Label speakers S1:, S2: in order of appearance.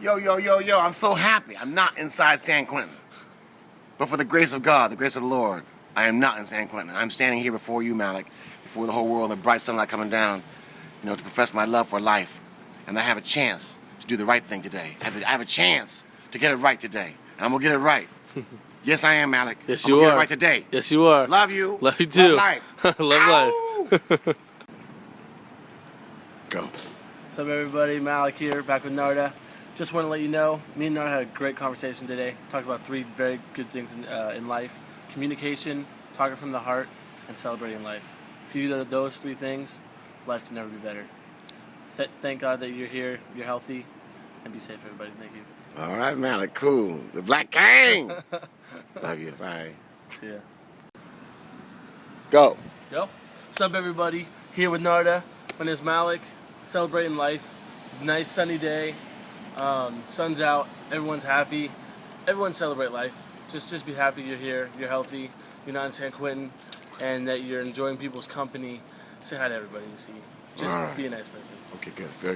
S1: Yo, yo, yo, yo, I'm so happy. I'm not inside San Quentin. But for the grace of God, the grace of the Lord, I am not in San Quentin. I'm standing here before you, Malik, before the whole world, the bright sunlight coming down, you know, to profess my love for life. And I have a chance to do the right thing today. I have a, I have a chance to get it right today. And I'm gonna get it right. yes, I am, Malik.
S2: Yes,
S1: I'm
S2: you
S1: gonna
S2: are.
S1: get it right today.
S2: Yes, you are.
S1: Love you.
S2: Love you too.
S1: Love life.
S2: Love life.
S1: Go.
S2: What's up, everybody? Malik here, back with Narda. Just want to let you know, me and Narda had a great conversation today. Talked about three very good things in, uh, in life: communication, talking from the heart, and celebrating life. If you do those three things, life can never be better. Th- thank God that you're here, you're healthy, and be safe, everybody. Thank you.
S1: All right, Malik. Cool. The Black King. Love you. Bye.
S2: See ya.
S1: Go.
S2: Yo, what's up, everybody? Here with Narda. My name's Malik. Celebrating life. Nice sunny day. Um, sun's out. Everyone's happy. Everyone celebrate life. Just, just be happy you're here. You're healthy. You're not in San Quentin, and that you're enjoying people's company. Say hi to everybody you see. Just
S1: Alright.
S2: be a nice person.
S1: Okay, good. Very